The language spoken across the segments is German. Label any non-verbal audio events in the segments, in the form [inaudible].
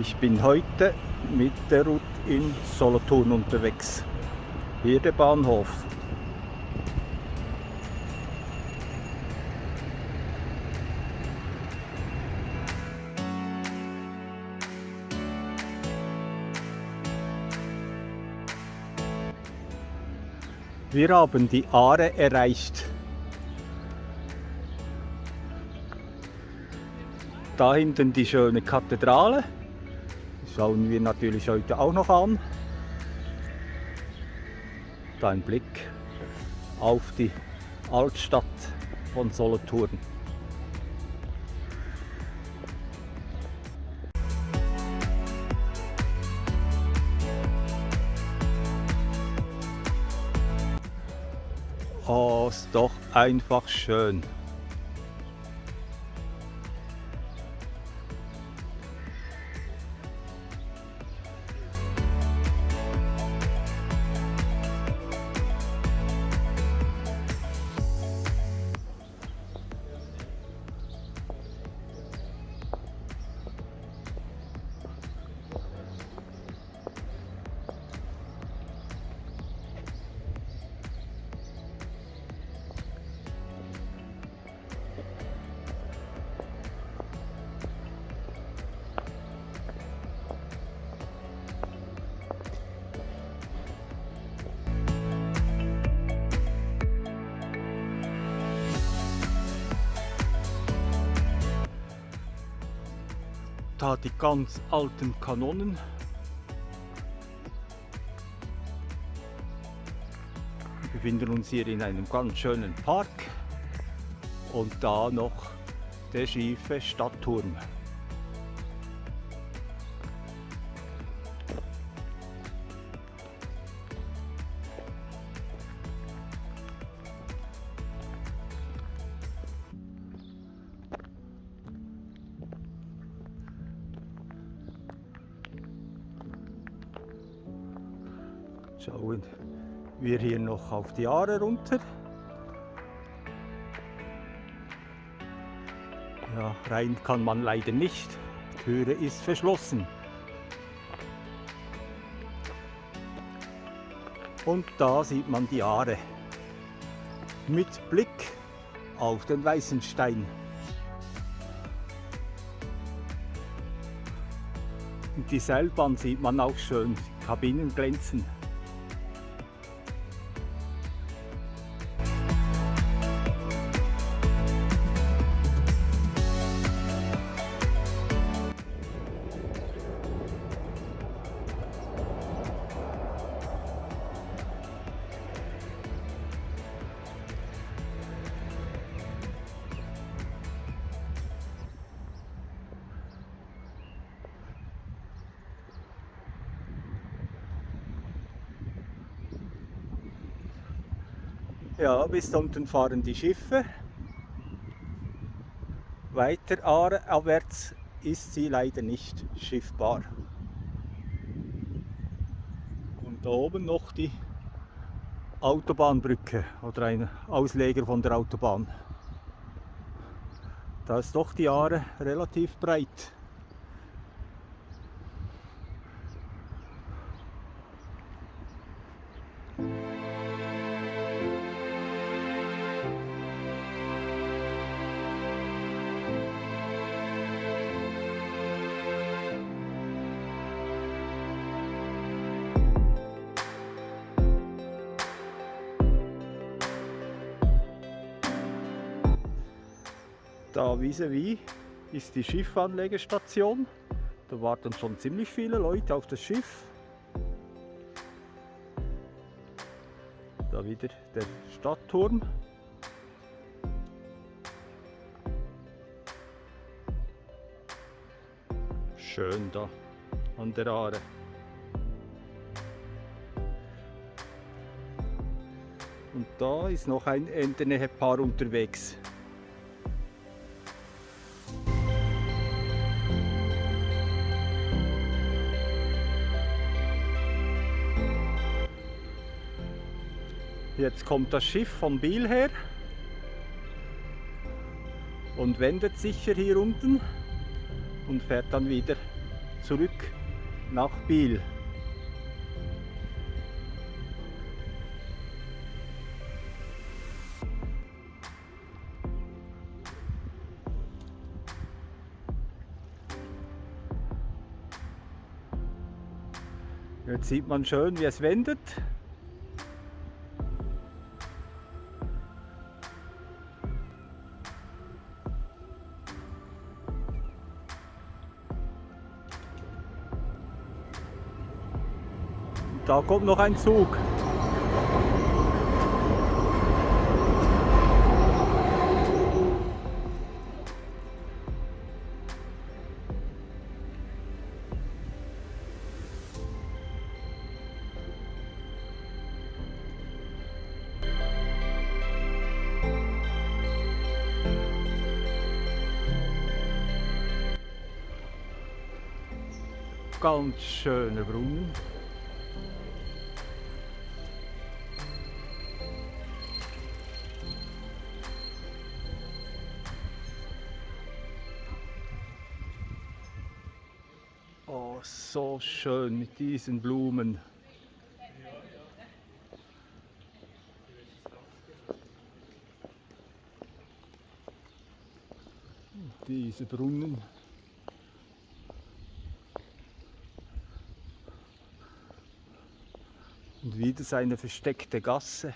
Ich bin heute mit der Route in Solothurn unterwegs. Hier der Bahnhof. Wir haben die Aare erreicht. Da hinten die schöne Kathedrale. Schauen wir natürlich heute auch noch an. Da ein Blick auf die Altstadt von Solothurn. Oh, ist doch einfach schön. Ganz alten Kanonen. Wir befinden uns hier in einem ganz schönen Park und da noch der schiefe Stadtturm. Wir hier noch auf die Aare runter. Ja, rein kann man leider nicht. Die Türe ist verschlossen. Und da sieht man die Aare mit Blick auf den Weißenstein. Die Seilbahn sieht man auch schön, die Kabinen glänzen. Ja, bis unten fahren die Schiffe. Weiter abwärts ist sie leider nicht schiffbar. Und da oben noch die Autobahnbrücke oder ein Ausleger von der Autobahn. Da ist doch die Aare relativ breit. Da vis-à-vis ist die Schiffanlegestation. Da warten schon ziemlich viele Leute auf das Schiff. Da wieder der Stadtturm. Schön da an der Aare. Und da ist noch ein Entenehepaar unterwegs. Jetzt kommt das Schiff von Biel her und wendet sicher hier unten und fährt dann wieder zurück nach Biel. Jetzt sieht man schön, wie es wendet. Da kommt noch ein Zug. Ganz schöne Brunnen. Schön mit diesen Blumen. Diese Brunnen. Und wieder seine versteckte Gasse.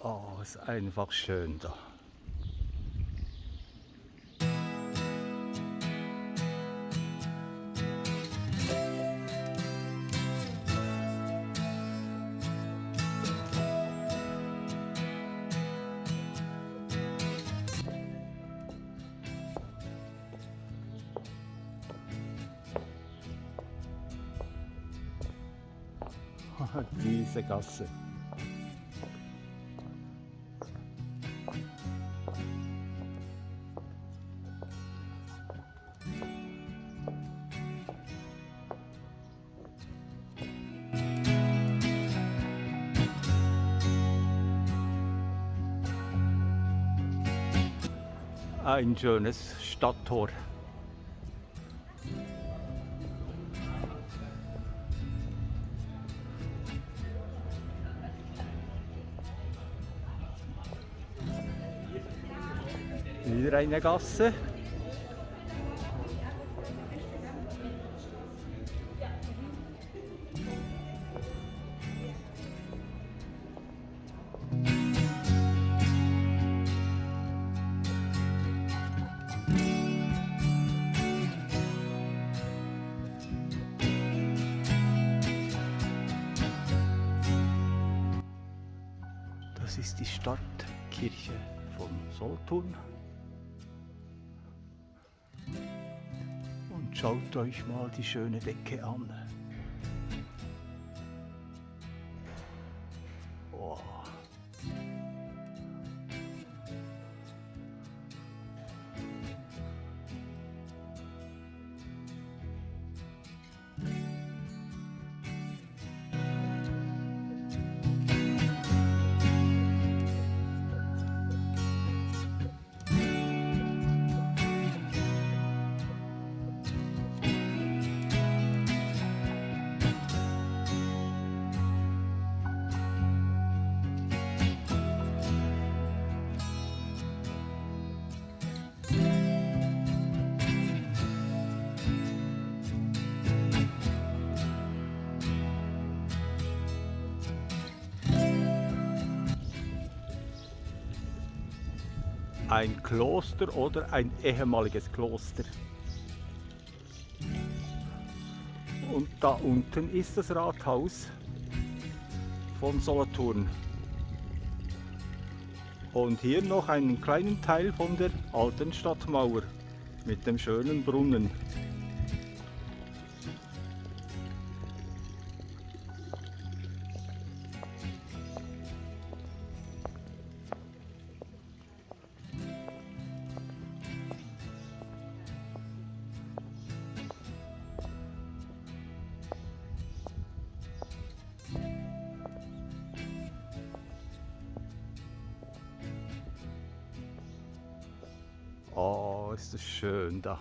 Oh, ist einfach schön da. [laughs] Diese Gasse. Ein schönes Stadttor. Wieder eine Gasse. Die Stadtkirche von Solothurn. Und schaut euch mal die schöne Decke an. Ein Kloster oder ein ehemaliges Kloster. Und da unten ist das Rathaus von Solothurn. Und hier noch einen kleinen Teil von der alten Stadtmauer mit dem schönen Brunnen. Oh, ist das schön da.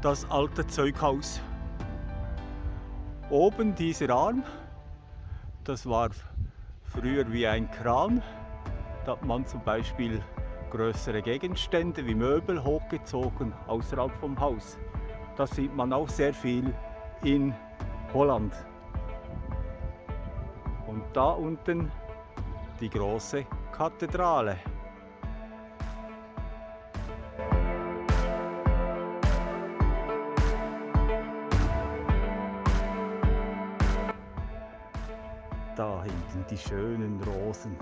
Das alte Zeughaus. Oben dieser Arm, das war früher wie ein Kran. Da hat man zum Beispiel größere Gegenstände wie Möbel hochgezogen außerhalb vom Haus. Das sieht man auch sehr viel in Holland. Und da unten die große Kathedrale. Da hinten die schönen Rosen.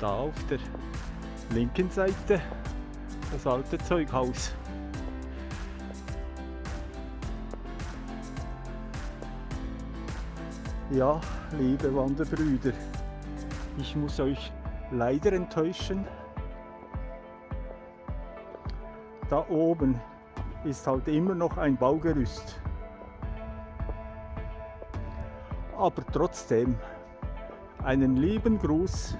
Da auf der linken Seite das alte Zeughaus. Ja, liebe Wanderbrüder, ich muss euch leider enttäuschen. Da oben ist halt immer noch ein Baugerüst. Aber trotzdem einen lieben Gruß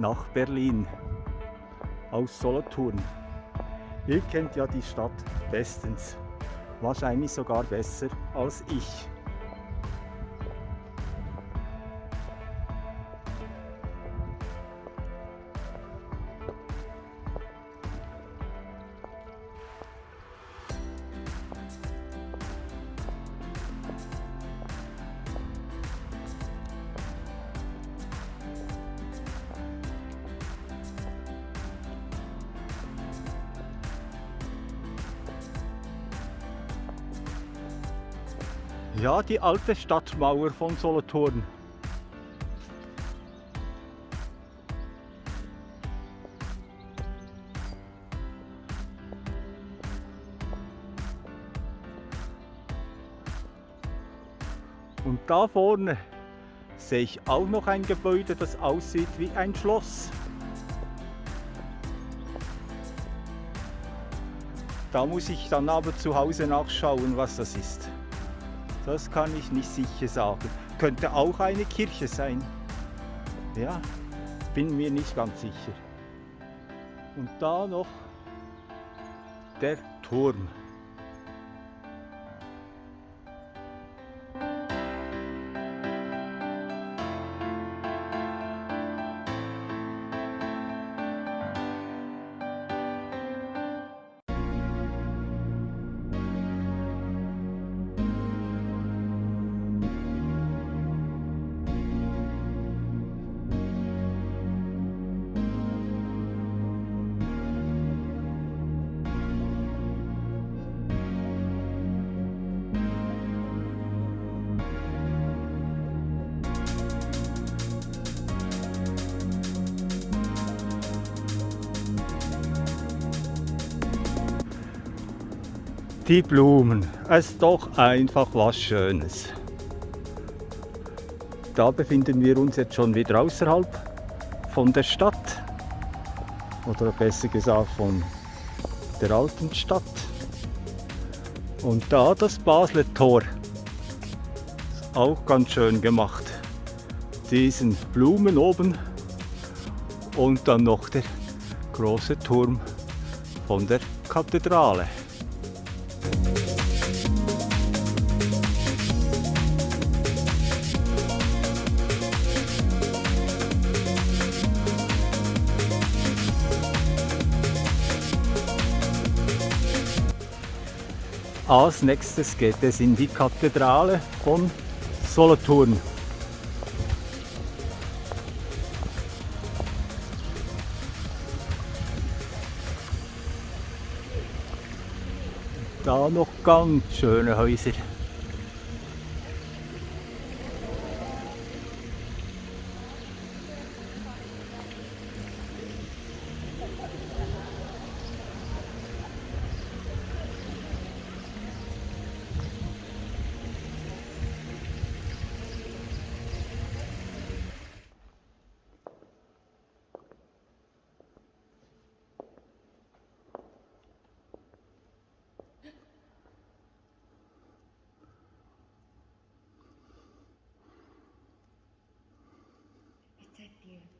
nach Berlin aus Solothurn. Ihr kennt ja die Stadt bestens, wahrscheinlich sogar besser als ich. Ja, die alte Stadtmauer von Solothurn. Und da vorne sehe ich auch noch ein Gebäude, das aussieht wie ein Schloss. Da muss ich dann aber zu Hause nachschauen, was das ist. Das kann ich nicht sicher sagen. Könnte auch eine Kirche sein. Ja, bin mir nicht ganz sicher. Und da noch der Turm. Die Blumen, es ist doch einfach was Schönes. Da befinden wir uns jetzt schon wieder außerhalb von der Stadt oder besser gesagt von der alten Stadt. Und da das Basler Tor ist auch ganz schön gemacht. Diesen Blumen oben und dann noch der große Turm von der Kathedrale. Als nächstes geht es in die Kathedrale von Solothurn. Da noch ganz schöne Häuser. Yeah.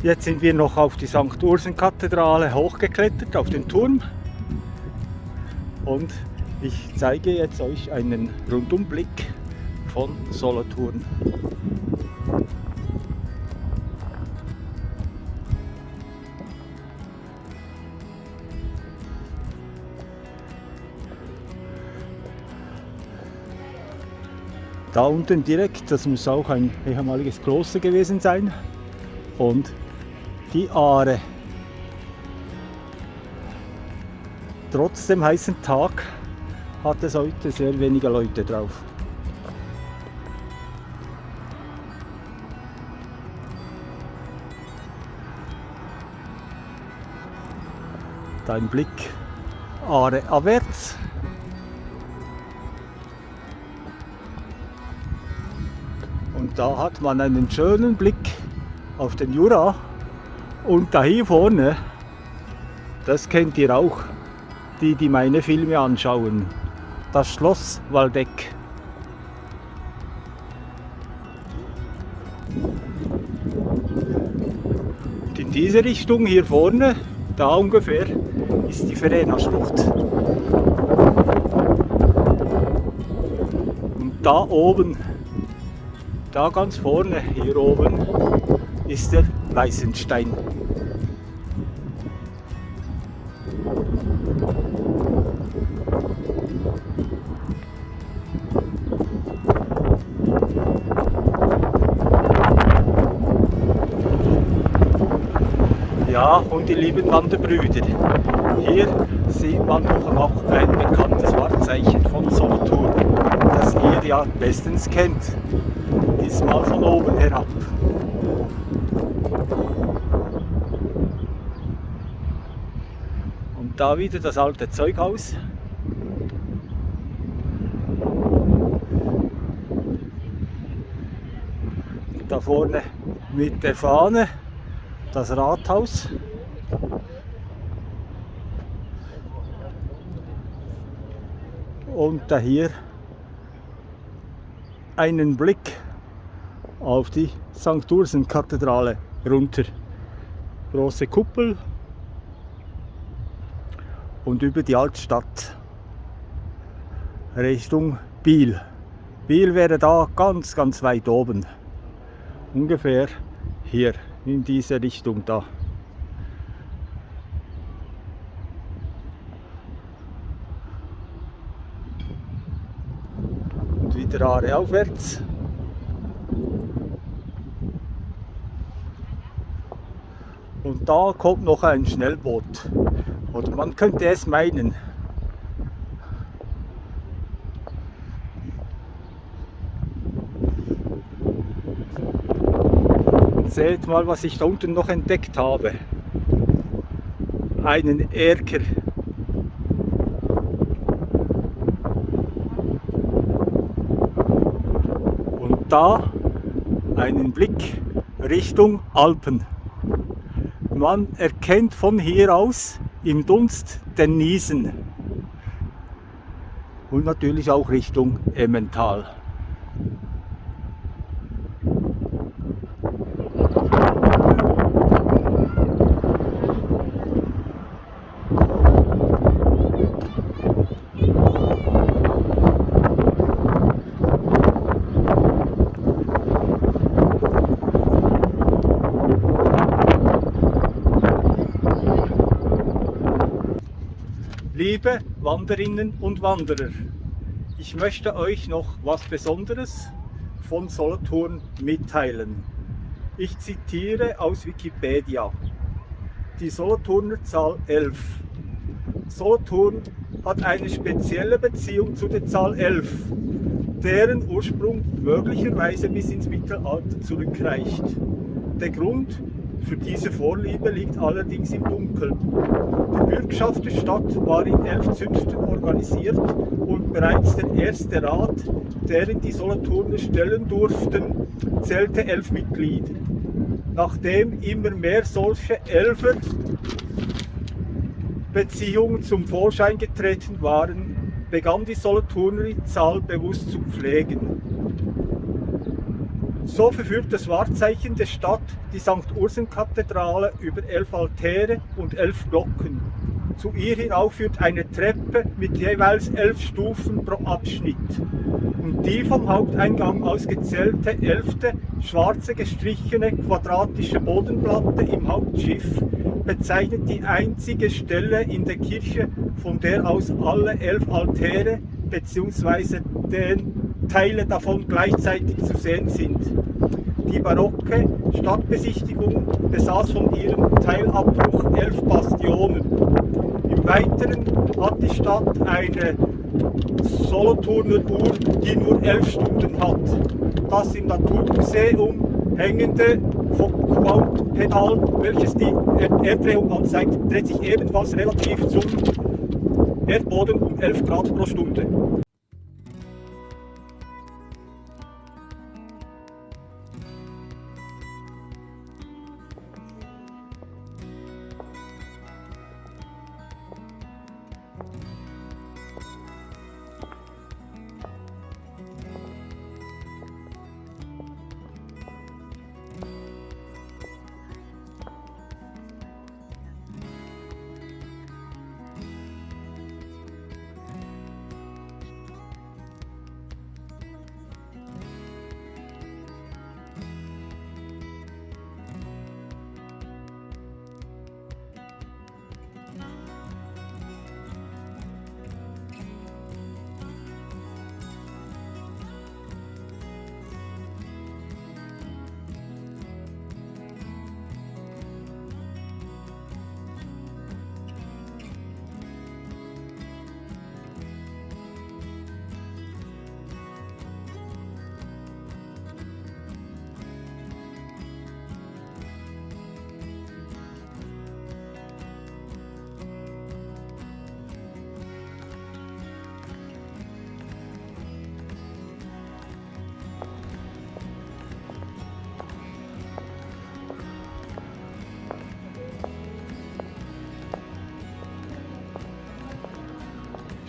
Jetzt sind wir noch auf die St. Ursen-Kathedrale hochgeklettert, auf den Turm. Und ich zeige jetzt euch einen Rundumblick von Solothurn. Da unten direkt, das muss auch ein ehemaliges Kloster gewesen sein. Und die Aare. Trotz dem heißen Tag hat es heute sehr wenige Leute drauf. Dein Blick Aare abwärts. Und da hat man einen schönen Blick auf den Jura und da hier vorne, das kennt ihr auch, die, die meine Filme anschauen, das Schloss Waldeck. Und in diese Richtung hier vorne, da ungefähr, ist die Verena-Schlucht. Und da oben, da ganz vorne, hier oben, ist der Weißenstein. Die lieben Wanderbrüder. Hier sieht man doch noch ein bekanntes Wahrzeichen von Solothurn, das ihr ja bestens kennt. Diesmal von oben herab. Und da wieder das alte Zeughaus. Da vorne mit der Fahne das Rathaus. Und da hier einen Blick auf die St. Ursen-Kathedrale runter. Große Kuppel und über die Altstadt Richtung Biel. Biel wäre da ganz, ganz weit oben. Ungefähr hier in diese Richtung da. Wieder Aare aufwärts. Und da kommt noch ein Schnellboot. Oder man könnte es meinen. Seht mal, was ich da unten noch entdeckt habe. einen Erker. Und da einen Blick Richtung Alpen. Man erkennt von hier aus im Dunst den Niesen und natürlich auch Richtung Emmental. Liebe Wanderinnen und Wanderer, ich möchte euch noch was Besonderes von Solothurn mitteilen. Ich zitiere aus Wikipedia. Die Solothurner Zahl 11. Solothurn hat eine spezielle Beziehung zu der Zahl 11, deren Ursprung möglicherweise bis ins Mittelalter zurückreicht. Der Grund für diese Vorliebe liegt allerdings im Dunkeln. Die Bürgschaft der Stadt war in elf Zünften organisiert und bereits der erste Rat, deren die Solothurner stellen durften, zählte elf Mitglieder. Nachdem immer mehr solche Elfer Beziehungen zum Vorschein getreten waren, begann die Solothurner die Zahl bewusst zu pflegen. So verführt das Wahrzeichen der Stadt, die St. Ursen-Kathedrale, über elf Altäre und elf Glocken. Zu ihr hinauf führt eine Treppe mit jeweils elf Stufen pro Abschnitt. Und die vom Haupteingang aus gezählte elfte, schwarze gestrichene quadratische Bodenplatte im Hauptschiff bezeichnet die einzige Stelle in der Kirche, von der aus alle elf Altäre bzw. den Teile davon gleichzeitig zu sehen sind. Die barocke Stadtbesichtigung besaß von ihrem Teilabbruch elf Bastionen. Im Weiteren hat die Stadt eine Solothurner Uhr, die nur elf Stunden hat. Das im Naturmuseum hängende Foucault-Pedal, welches die Erddrehung anzeigt, dreht sich ebenfalls relativ zum Erdboden um 11 Grad pro Stunde.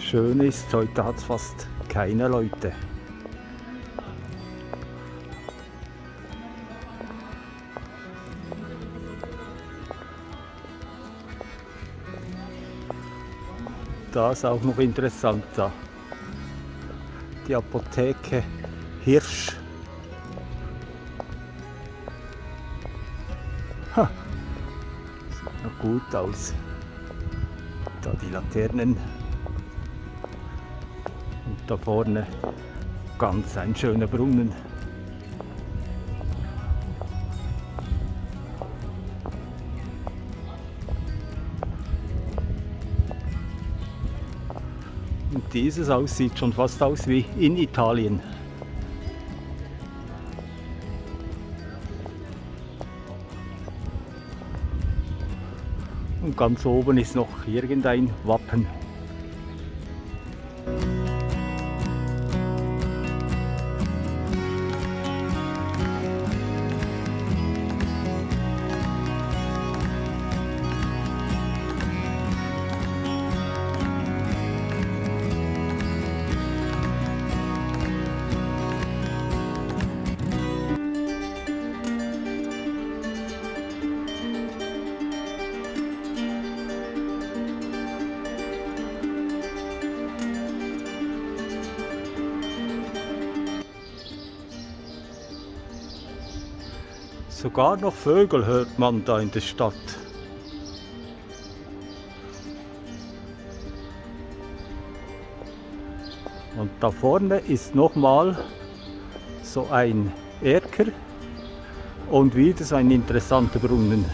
Schön ist, heute hat es fast keine Leute. Das ist auch noch interessant da. Die Apotheke Hirsch. Ha. Sieht noch gut aus. Da die Laternen da vorne ganz ein schöner Brunnen. Und dieses Haus sieht schon fast aus wie in Italien. Und ganz oben ist noch irgendein Wappen. Sogar noch Vögel hört man da in der Stadt. Und da vorne ist nochmal so ein Erker und wieder so ein interessanter Brunnen.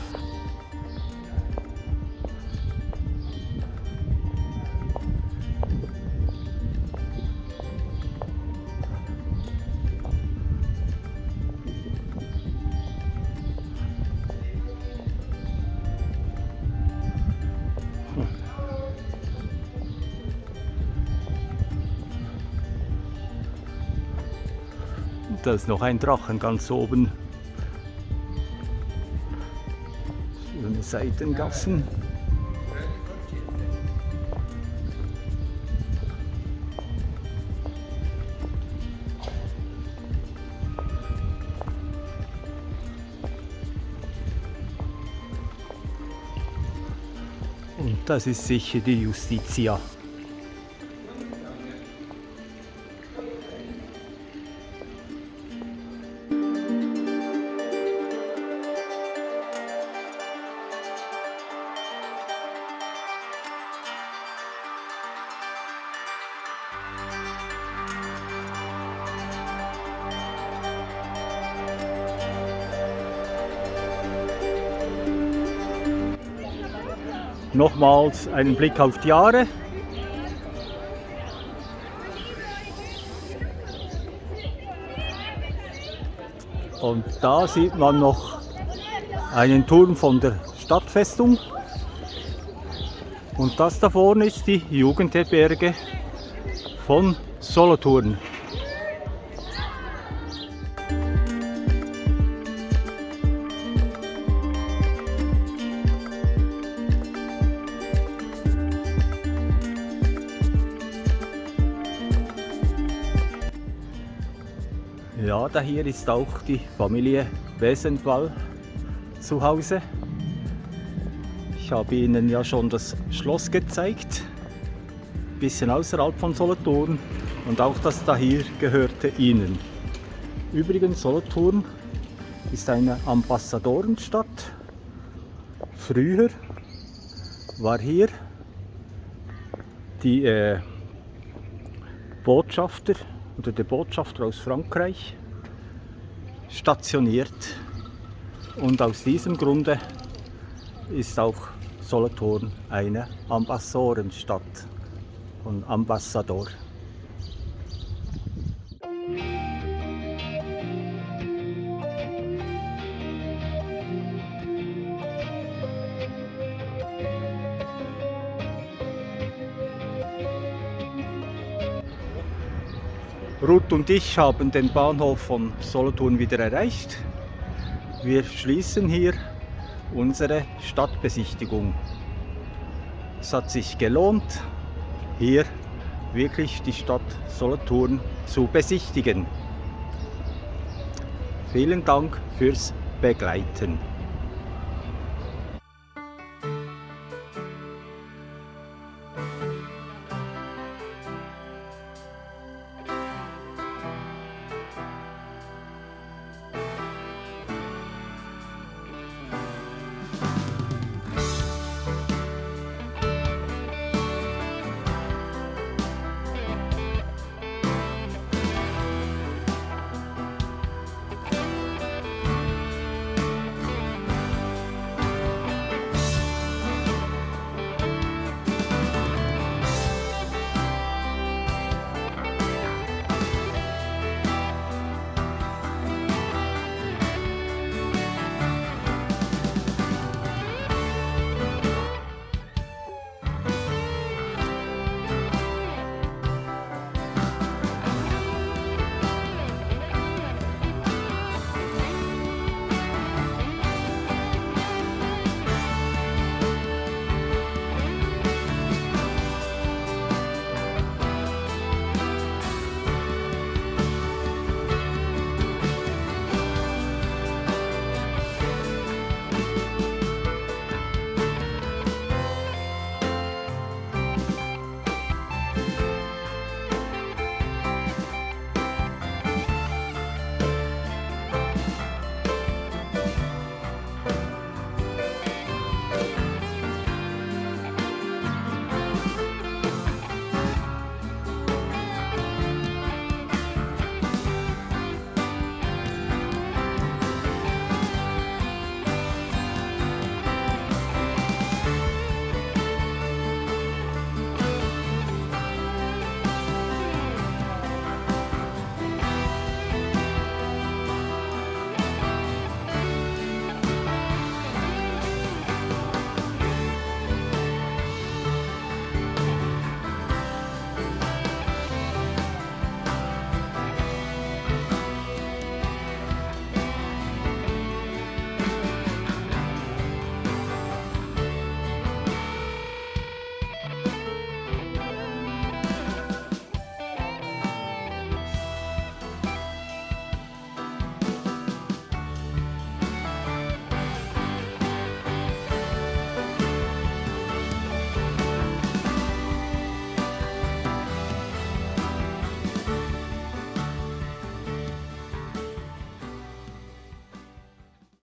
Ist noch ein Drachen ganz oben. Schöne Seitengassen. Und das ist sicher die Justitia. Nochmals einen Blick auf die Jahre. Und da sieht man noch einen Turm von der Stadtfestung. Und das da vorne ist die Jugendherberge von Solothurn. Ja, da hier ist auch die Familie Wesentwall zu Hause. Ich habe Ihnen ja schon das Schloss gezeigt, ein bisschen außerhalb von Solothurn und auch das da hier gehörte Ihnen. Übrigens, Solothurn ist eine Ambassadorenstadt. Früher war hier die äh, Botschafter oder der Botschafter aus Frankreich stationiert und aus diesem Grunde ist auch Solothurn eine Ambassorenstadt und Ambassador. Ruth und ich haben den Bahnhof von Solothurn wieder erreicht. Wir schließen hier unsere Stadtbesichtigung. Es hat sich gelohnt, hier wirklich die Stadt Solothurn zu besichtigen. Vielen Dank fürs Begleiten.